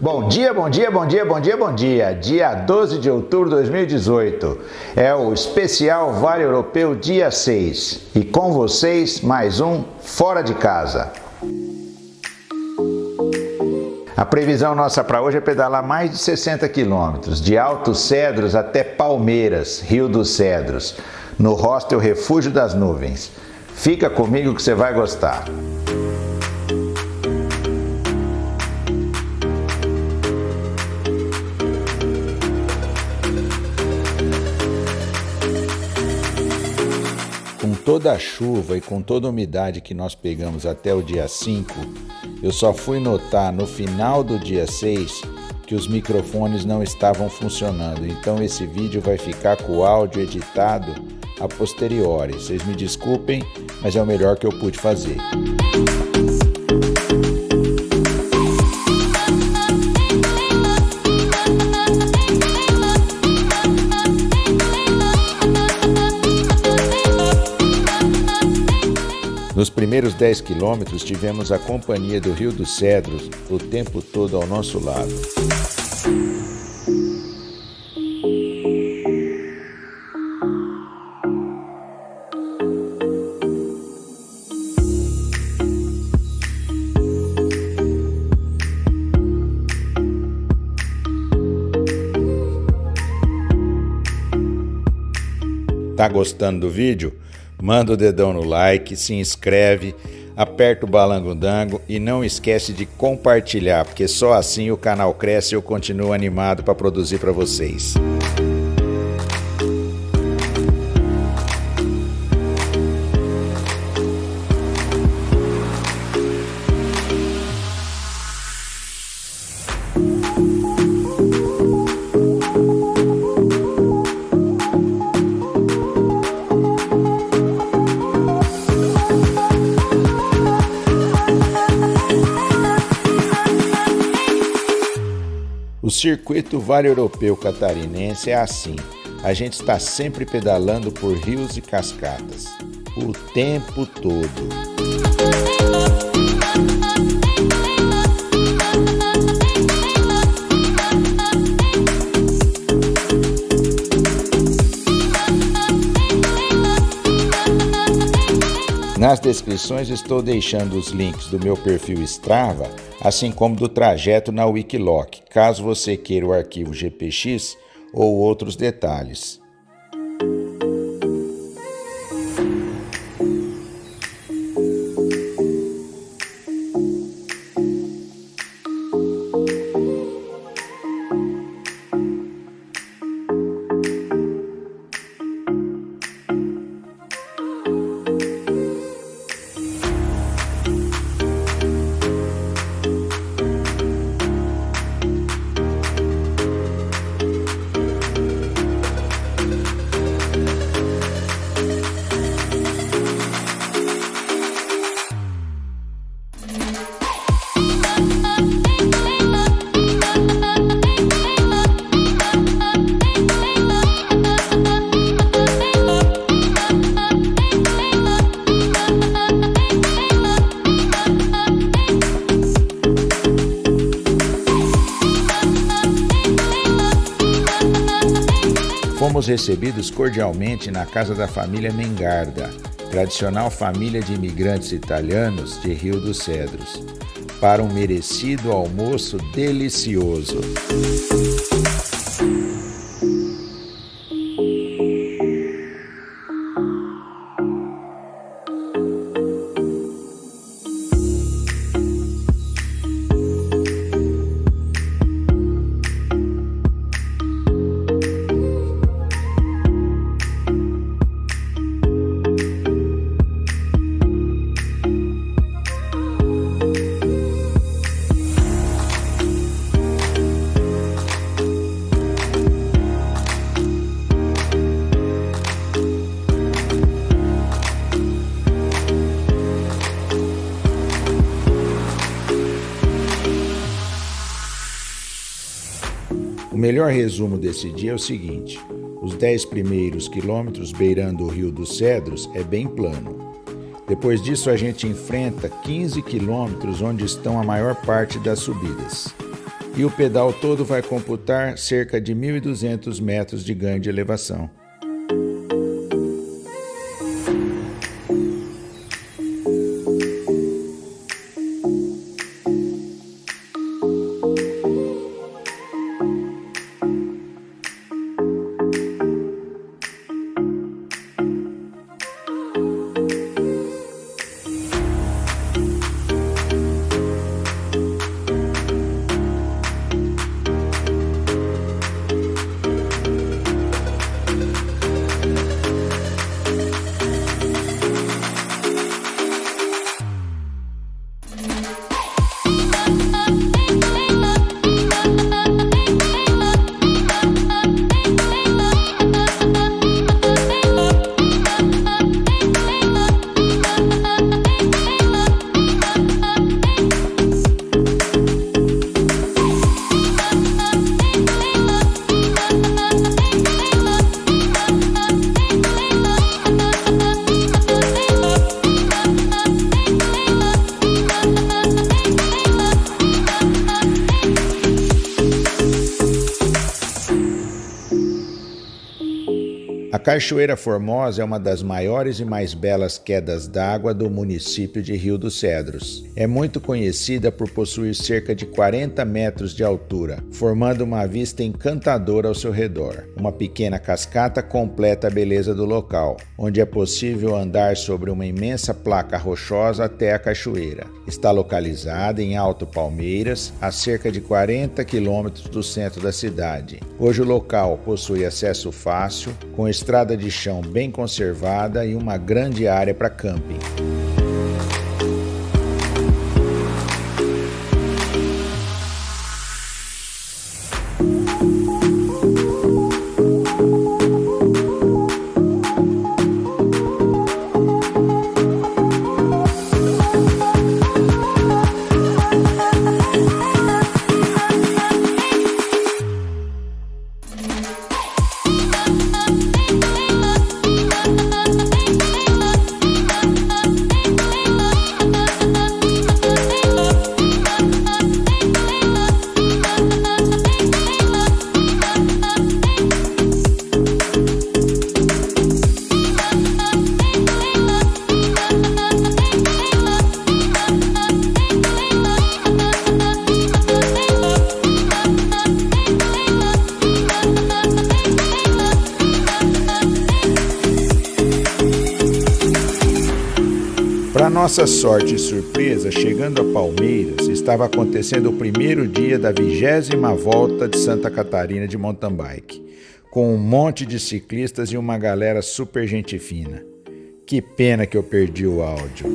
Bom dia, bom dia, bom dia, bom dia, bom dia. Dia 12 de outubro de 2018. É o especial Vale Europeu dia 6. E com vocês, mais um Fora de Casa. A previsão nossa para hoje é pedalar mais de 60 quilômetros, de Altos Cedros até Palmeiras, Rio dos Cedros, no hostel Refúgio das Nuvens. Fica comigo que você vai gostar. Toda a chuva e com toda a umidade que nós pegamos até o dia 5, eu só fui notar no final do dia 6 que os microfones não estavam funcionando. Então esse vídeo vai ficar com o áudio editado a posteriori. Vocês me desculpem, mas é o melhor que eu pude fazer. Primeiros 10 quilômetros, tivemos a companhia do Rio dos Cedros o tempo todo ao nosso lado. Tá gostando do vídeo? Manda o dedão no like, se inscreve, aperta o balango-dango e não esquece de compartilhar, porque só assim o canal cresce e eu continuo animado para produzir para vocês. Circuito Vale Europeu Catarinense é assim. A gente está sempre pedalando por rios e cascatas, o tempo todo. Nas descrições estou deixando os links do meu perfil Strava, assim como do trajeto na Wikiloc, caso você queira o arquivo GPX ou outros detalhes. Fomos recebidos cordialmente na casa da família Mengarda, tradicional família de imigrantes italianos de Rio dos Cedros, para um merecido almoço delicioso. O melhor resumo desse dia é o seguinte: os 10 primeiros quilômetros beirando o Rio dos Cedros é bem plano. Depois disso, a gente enfrenta 15 quilômetros onde estão a maior parte das subidas. e o pedal todo vai computar cerca de 1.200 metros de ganho de elevação. A Cachoeira Formosa é uma das maiores e mais belas quedas d'água do município de Rio dos Cedros. É muito conhecida por possuir cerca de 40 metros de altura, formando uma vista encantadora ao seu redor. Uma pequena cascata completa a beleza do local, onde é possível andar sobre uma imensa placa rochosa até a cachoeira. Está localizada em Alto Palmeiras, a cerca de 40 quilômetros do centro da cidade. Hoje o local possui acesso fácil, com estrada de chão bem conservada e uma grande área para camping. Nossa sorte e surpresa, chegando a Palmeiras, estava acontecendo o primeiro dia da vigésima volta de Santa Catarina de mountain bike, com um monte de ciclistas e uma galera super gente fina. Que pena que eu perdi o áudio.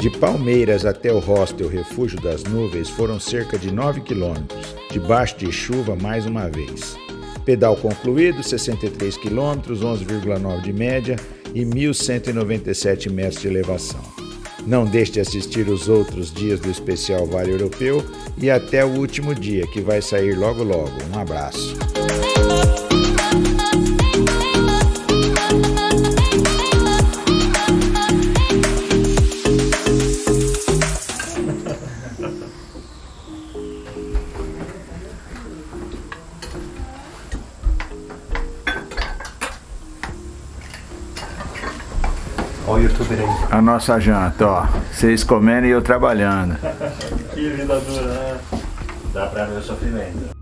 De Palmeiras até o hostel Refúgio das Nuvens foram cerca de 9 quilômetros, debaixo de chuva mais uma vez. Pedal concluído, 63 quilômetros, 11,9 de média e 1.197 metros de elevação. Não deixe de assistir os outros dias do especial Vale Europeu e até o último dia, que vai sair logo logo. Um abraço. Olha o youtuber aí. A nossa janta, ó. Vocês comendo e eu trabalhando. que vida dura, né? Dá pra ver o sofrimento.